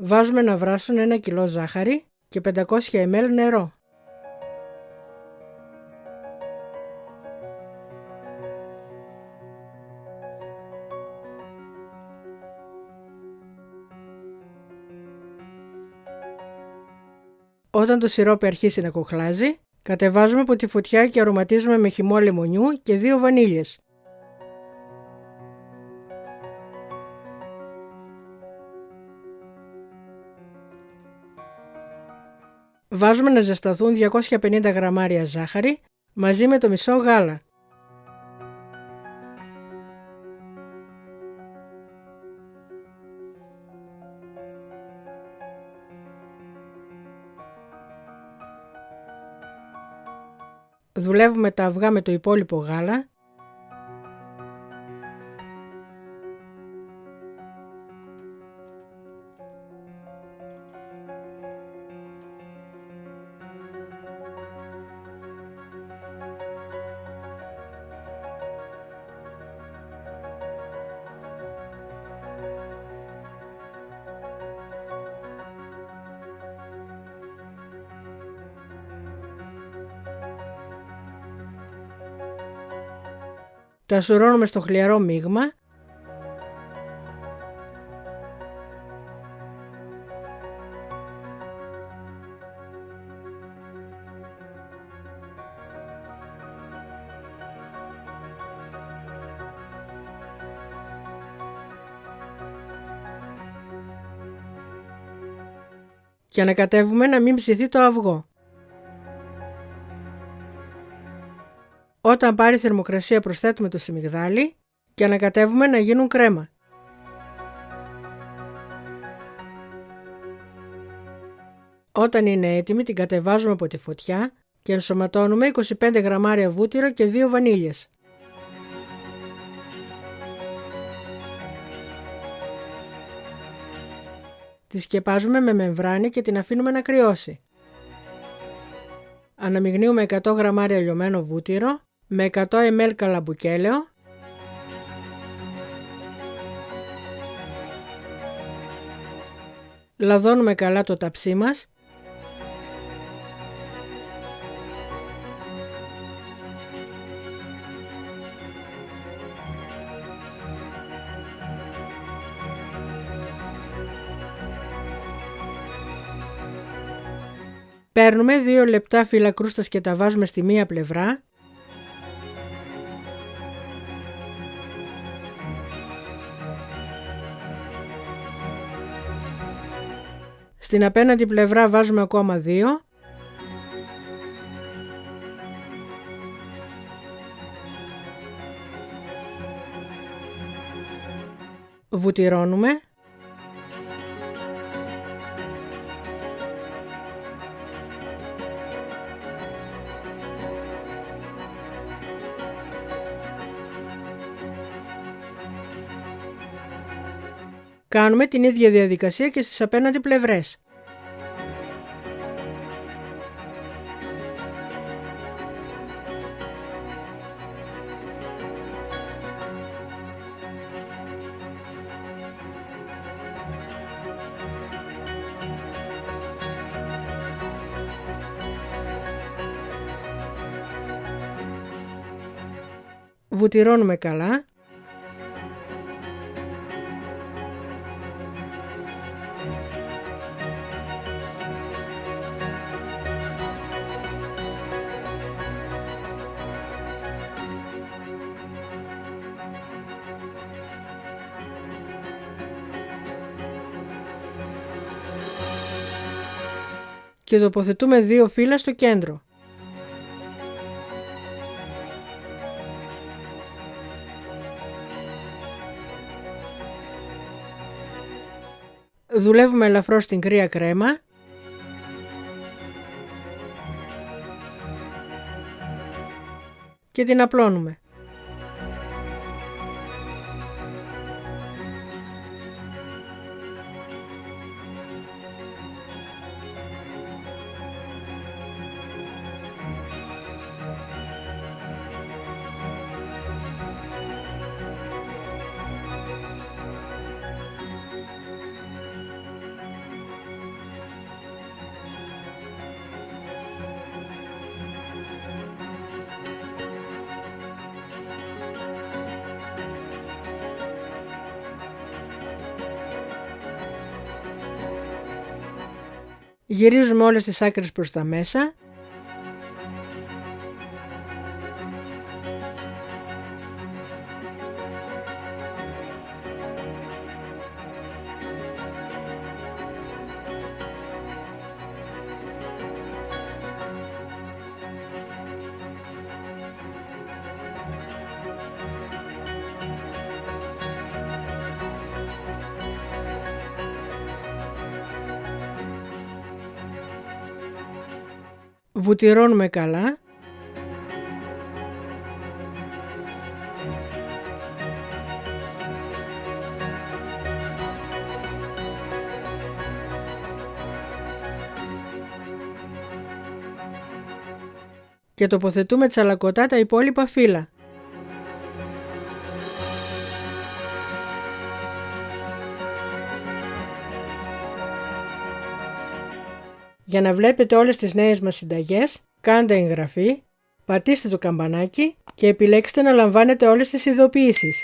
Βάζουμε να βράσουν ένα κιλό ζάχαρη και 500 ml νερό. Όταν το σιρόπι αρχίσει να κοχλάζει, κατεβάζουμε από τη φωτιά και αρωματίζουμε με χυμό λεμονιού και δύο βανίλιες. Βάζουμε να ζεσταθούν 250 γραμμάρια ζάχαρη μαζί με το μισό γάλα. Δουλεύουμε τα αυγά με το υπόλοιπο γάλα Τα σουρώνουμε στο χλιαρό μείγμα και ανακατεύουμε να μην ψηθεί το αυγό. Όταν πάρει θερμοκρασία προσθέτουμε το σιμιγδάλι και ανακατεύουμε να γίνουν κρέμα. Όταν είναι έτοιμη την κατεβάζουμε από τη φωτιά και ενσωματώνουμε 25 γραμμάρια βούτυρο και 2 βανίλιες. Τη σκεπάζουμε με μεμβράνη και την αφήνουμε να κρυώσει. Αναμειγνύουμε 100 γραμμάρια λιωμένο βούτυρο με 100 ml καλαμπουκέλαιο λαδώνουμε καλά το ταψί μας. Παίρνουμε 2 λεπτά φύλλα κρούστας και τα βάζουμε στη μία πλευρά Στην απέναντι πλευρά βάζουμε ακόμα δύο. Βουτυρώνουμε. Κάνουμε την ίδια διαδικασία και στις απέναντι πλευρές. Βουτυρώνουμε καλά και τοποθετούμε δύο φύλλα στο κέντρο. Δουλεύουμε ελαφρώς στην κρύα κρέμα και την απλώνουμε. Γυρίζουμε όλες τις άκρες προς τα μέσα βουτυρώνουμε καλά και τοποθετούμε τσαλακωτά τα υπόλοιπα φύλλα. Για να βλέπετε όλες τις νέες μας συνταγές, κάντε εγγραφή, πατήστε το καμπανάκι και επιλέξτε να λαμβάνετε όλες τις ειδοποιήσεις.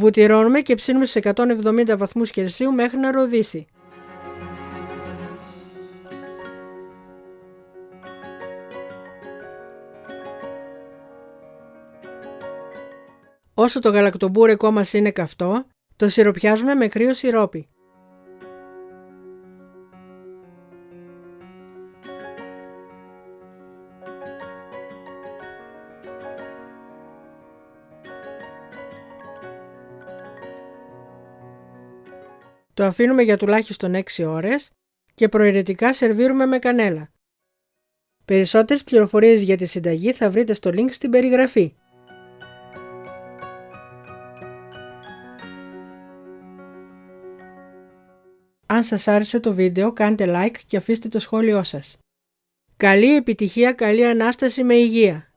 Βουτυρώνουμε και ψήνουμε σε 170 βαθμούς Κελσίου μέχρι να ροδίσει. Όσο το γαλακτομπούρεκό μας είναι καυτό, το σιροπιάζουμε με κρύο σιρόπι. Το αφήνουμε για τουλάχιστον 6 ώρες και προαιρετικά σερβίρουμε με κανέλα. Περισσότερες πληροφορίες για τη συνταγή θα βρείτε στο link στην περιγραφή. Αν σας άρεσε το βίντεο κάντε like και αφήστε το σχόλιο σας. Καλή επιτυχία, καλή Ανάσταση με υγεία!